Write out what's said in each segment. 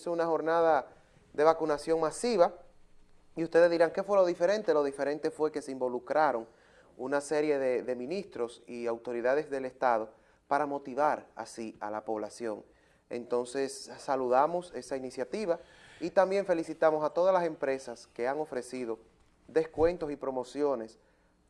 hizo una jornada de vacunación masiva y ustedes dirán, ¿qué fue lo diferente? Lo diferente fue que se involucraron una serie de, ministros y autoridades del Estado para motivar así a la población. Entonces saludamos esa iniciativa y también felicitamos a todas las empresas que han ofrecido descuentos y promociones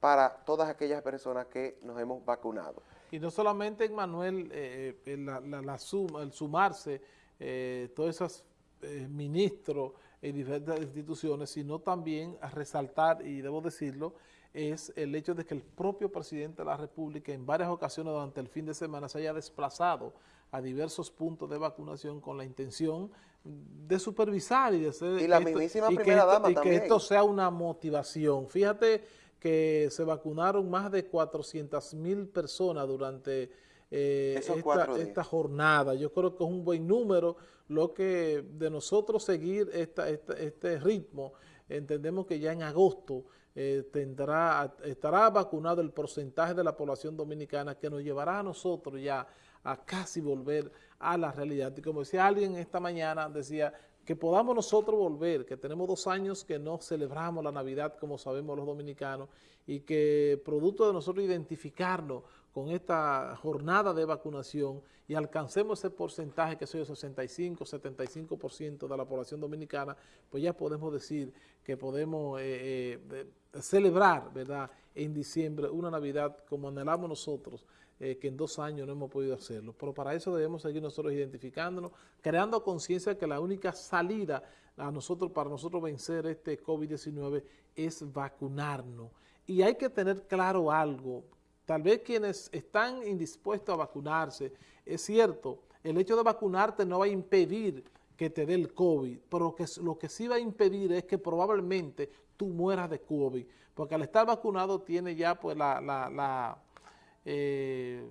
para todas aquellas personas que nos hemos vacunado. Y no solamente, Manuel, eh, eh, el sumarse eh, todos esos eh, ministros en diferentes instituciones, sino también a resaltar, y debo decirlo, es el hecho de que el propio presidente de la República en varias ocasiones durante el fin de semana se haya desplazado a diversos puntos de vacunación con la intención de supervisar y de hacer... Y la mismísima primera dama y que esto sea una motivación. Fíjate que se vacunaron más de 400 mil personas durante eh, esta, esta, jornada. Yo creo que es un buen número lo que de nosotros seguir esta, este ritmo. Entendemos que ya en agosto eh, tendrá, estará vacunado el porcentaje de la población dominicana que nos llevará a nosotros ya a casi volver a la realidad. Y como decía alguien esta mañana, decía que podamos nosotros volver, que tenemos dos años que no celebramos la Navidad como sabemos los dominicanos y que producto de nosotros identificarnos con esta jornada de vacunación y alcancemos ese porcentaje que soy el 65, 75% de la población dominicana, pues ya podemos decir que podemos eh, eh, celebrar, ¿verdad?, en diciembre una Navidad como anhelamos nosotros, eh, que en dos años no hemos podido hacerlo. Pero para eso debemos seguir nosotros identificándonos, creando conciencia que la única salida a nosotros, para nosotros vencer este COVID-19 es vacunarnos. Y hay que tener claro algo, tal vez quienes están indispuestos a vacunarse, es cierto, el hecho de vacunarte no va a impedir que te dé el COVID, pero lo que, lo que sí va a impedir es que probablemente tú mueras de COVID, porque al estar vacunado tiene ya pues la, la eh,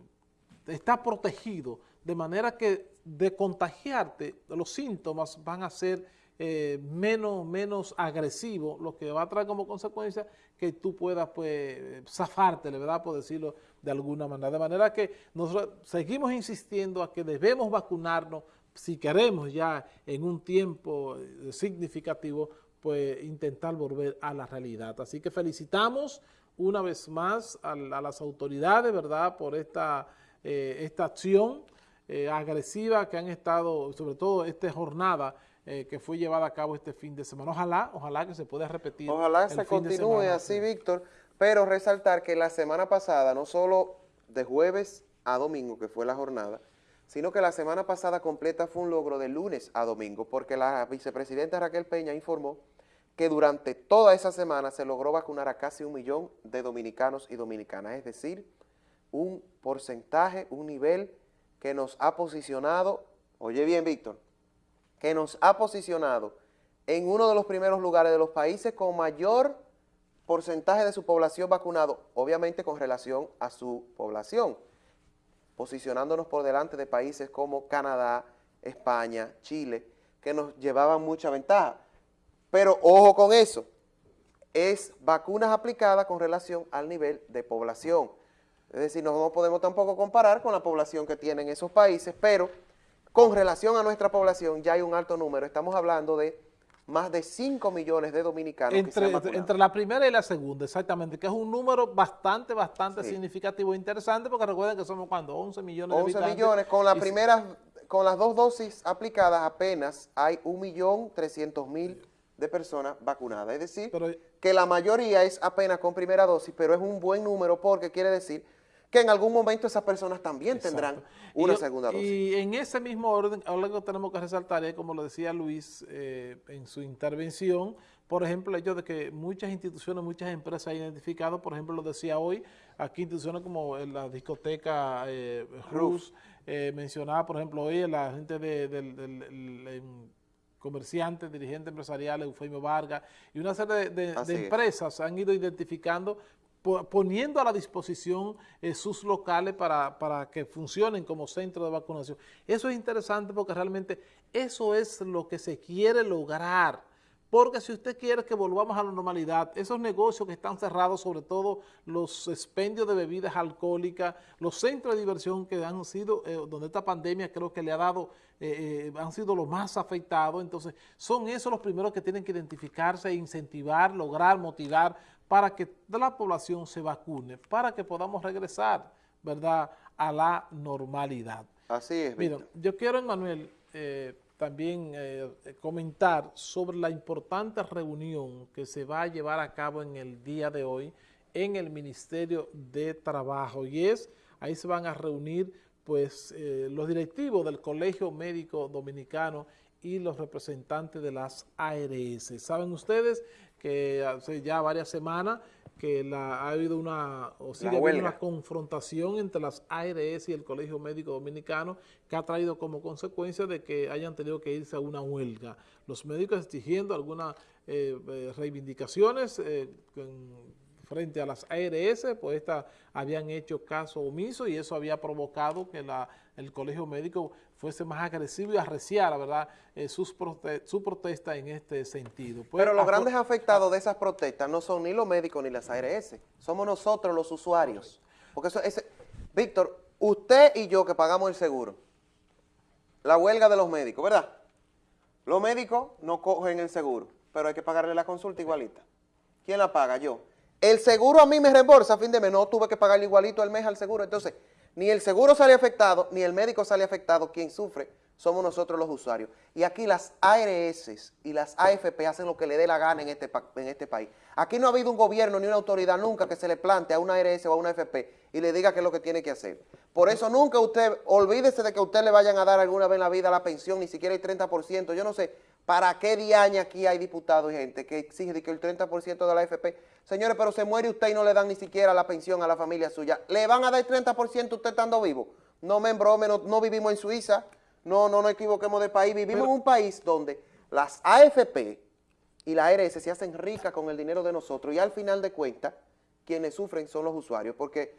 está protegido, de manera que de contagiarte, los síntomas van a ser eh, menos, menos agresivos, lo que va a traer como consecuencia que tú puedas pues zafarte, ¿verdad? Por decirlo de alguna manera. De manera que nosotros seguimos insistiendo a que debemos vacunarnos si queremos ya en un tiempo eh, significativo, pues intentar volver a la realidad. Así que felicitamos una vez más a, las autoridades, ¿verdad?, por esta, eh, esta acción agresiva que han estado, sobre todo esta jornada eh, que fue llevada a cabo este fin de semana. Ojalá, ojalá que se pueda repetir. Ojalá se continúe así, Víctor, pero resaltar que la semana pasada, no solo de jueves a domingo, que fue la jornada, sino que la semana pasada completa fue un logro de lunes a domingo, porque la vicepresidenta Raquel Peña informó que durante toda esa semana se logró vacunar a casi un millón de dominicanos y dominicanas, es decir, un porcentaje, un nivel que nos ha posicionado, oye bien Víctor, que nos ha posicionado en uno de los primeros lugares de los países con mayor porcentaje de su población vacunado, obviamente con relación a su población, posicionándonos por delante de países como Canadá, España, Chile, que nos llevaban mucha ventaja. Pero ojo con eso, es vacunas aplicadas con relación al nivel de población. Es decir, no podemos tampoco comparar con la población que tienen esos países, pero con relación a nuestra población ya hay un alto número. Estamos hablando de más de 5 millones de dominicanos entre, entre la primera y la segunda, exactamente, que es un número bastante, bastante significativo e interesante, porque recuerden que somos, ¿cuándo? 11 millones de habitantes. 11 millones, con la primera, con las dos dosis aplicadas apenas hay 1.300.000 de personas vacunadas. Es decir, que la mayoría es apenas con primera dosis, pero es un buen número porque quiere decir que en algún momento esas personas también tendrán una segunda dosis. Y en ese mismo orden, algo que tenemos que resaltar es, como lo decía Luis eh, en su intervención, por ejemplo, el hecho de que muchas instituciones, muchas empresas han identificado, por ejemplo, lo decía hoy, aquí instituciones como la discoteca eh, Rus, eh, mencionaba, por ejemplo, hoy la gente de, del comerciantes, dirigentes empresariales, Eufemio Vargas, y una serie de, empresas han ido identificando, poniendo a la disposición eh, sus locales para, para, que funcionen como centro de vacunación. Eso es interesante porque realmente eso es lo que se quiere lograr porque si usted quiere que volvamos a la normalidad, esos negocios que están cerrados, sobre todo los expendios de bebidas alcohólicas, los centros de diversión que han sido, eh, donde esta pandemia creo que le ha dado, eh, eh, han sido los más afectados, entonces son esos los primeros que tienen que identificarse incentivar, lograr, motivar para que la población se vacune, para que podamos regresar, ¿verdad?, a la normalidad. Así es, Mira, yo quiero, Emanuel, también eh, comentar sobre la importante reunión que se va a llevar a cabo en el día de hoy en el Ministerio de Trabajo y es, ahí se van a reunir pues eh, los directivos del Colegio Médico Dominicano y los representantes de las ARS. Saben ustedes que hace ya varias semanas que la, ha habido una, o sigue habiendo una confrontación entre las ARS y el Colegio Médico Dominicano que ha traído como consecuencia de que hayan tenido que irse a una huelga. Los médicos exigiendo algunas eh, eh, reivindicaciones eh, frente a las ARS, pues estas habían hecho caso omiso y eso había provocado que la, el colegio médico fuese más agresivo y arreciara, ¿verdad?, eh, sus su protesta en este sentido. Pues, Pero los grandes afectados de esas protestas no son ni los médicos ni las ARS, somos nosotros los usuarios. Porque eso, ese, Víctor, usted y yo que pagamos el seguro, la huelga de los médicos, ¿verdad? Los médicos no cogen el seguro, pero hay que pagarle la consulta igualita. ¿Quién la paga? Yo. El seguro a mí me reembolsa a fin de mes, no tuve que pagarle igualito al mes al seguro. Entonces, ni el seguro sale afectado, ni el médico sale afectado. Quien sufre somos nosotros los usuarios. Y aquí las ARS y las AFP hacen lo que le dé la gana en este, en este país. Aquí no ha habido un gobierno ni una autoridad nunca que se le plante a una ARS o a una AFP y le diga qué es lo que tiene que hacer. Por eso nunca usted, olvídese de que usted le vayan a dar alguna vez en la vida la pensión, ni siquiera el 30%. Yo no sé, ¿Para qué diaña aquí hay diputados y gente que exige que el 30% de la AFP? Señores, pero se muere usted y no le dan ni siquiera la pensión a la familia suya. ¿Le van a dar el 30% usted estando vivo? No me embrome, no, vivimos en Suiza, no, no nos equivoquemos de país. Vivimos en un país donde las AFP y la ARS se hacen ricas con el dinero de nosotros y al final de cuentas, quienes sufren son los usuarios, porque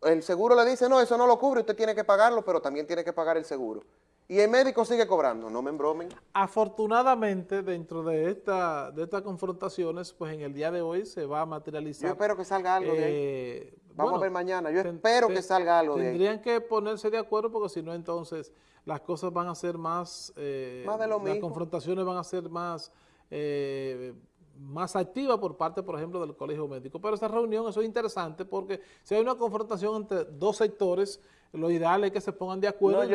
el seguro le dice, no, eso no lo cubre, usted tiene que pagarlo, pero también tiene que pagar el seguro y el médico sigue cobrando, no me embromen. Afortunadamente, dentro de, esta, de estas confrontaciones, pues en el día de hoy se va a materializar. Yo espero que salga algo de ahí. Eh, Vamos a ver mañana, yo espero que salga algo de ahí. Tendrían que ponerse de acuerdo porque si no, entonces las cosas van a ser más... Eh, más de lo mismo. Las confrontaciones van a ser más... Eh, más activas por parte, por ejemplo, del colegio médico. Pero esta reunión, eso es interesante porque si hay una confrontación entre dos sectores, lo ideal es que se pongan de acuerdo y,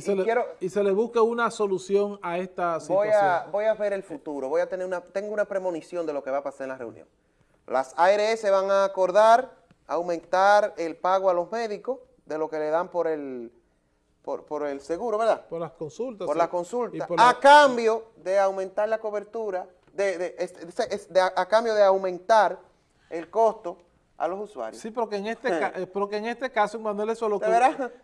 se le busque, una solución a esta situación. Voy a, voy a ver el futuro, voy a tener una, tengo una premonición de lo que va a pasar en la reunión. Las ARS van a acordar aumentar el pago a los médicos de lo que le dan por el, por, el seguro, ¿verdad? Por las consultas. Por las consultas. A cambio de aumentar la cobertura, de, de, a cambio de aumentar el costo a los usuarios. Sí, porque en este, eh, porque en este caso, Manuel, eso es lo que...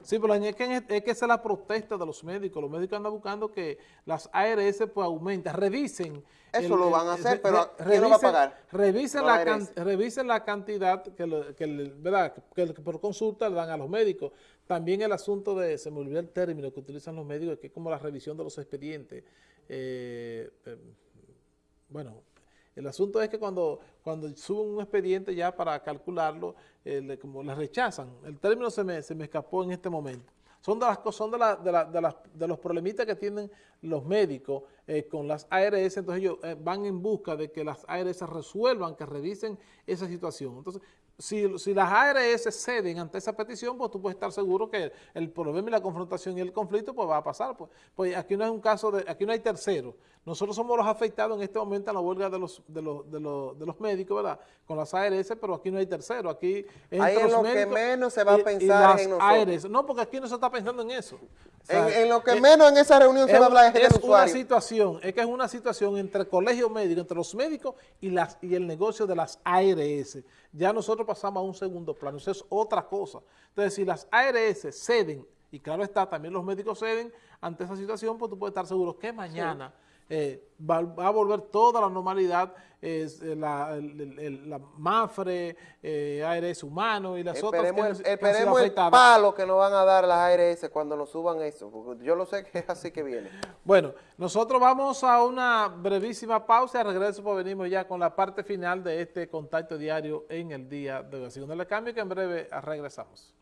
Sí, pero es que, es que esa es la protesta de los médicos. Los médicos andan buscando que las ARS pues aumenten, revisen. Eso lo van a hacer, pero ¿quién lo va a pagar? Revisen, la, revisen la cantidad que, que, ¿verdad? que, por consulta le dan a los médicos. También el asunto de, se me olvidó el término que utilizan los médicos, que es como la revisión de los expedientes. Eh, eh, bueno, el asunto es que cuando, cuando suben un expediente ya para calcularlo, eh, como le rechazan. El término se me, se me escapó en este momento. Son de, las, son de, la, de, la, de, las, de los problemitas que tienen los médicos eh, con las ARS, entonces ellos eh, van en busca de que las ARS resuelvan, que revisen esa situación. Entonces, si, si, las ARS ceden ante esa petición, pues tú puedes estar seguro que el problema y la confrontación y el conflicto pues va a pasar. Pues, pues aquí no es un caso de, aquí no hay tercero. Nosotros somos los afectados en este momento en la huelga de los, de los, de los, de los médicos, ¿verdad? Con las ARS, pero aquí no hay tercero. Aquí Ahí en lo que menos se va a pensar en nosotros. No, porque aquí no se está pensando en eso. En, lo que menos en esa reunión se va a hablar es, es una situación, es que es una situación entre el colegio médico, entre los médicos y, las, y el negocio de las ARS. Ya nosotros pasamos a un segundo plano, eso es otra cosa. Entonces, si las ARS ceden, y claro está, también los médicos ceden ante esa situación, pues tú puedes estar seguro que mañana eh, va, a volver toda la normalidad, eh, la, MAFRE, eh, ARS humano y las otras que, Esperemos el palo que nos van a dar las ARS cuando nos suban eso, porque yo lo sé que es así que viene. Bueno, nosotros vamos a una brevísima pausa y regreso pues venimos ya con la parte final de este contacto diario en el día de hoy. Así que no le cambio que en breve regresamos.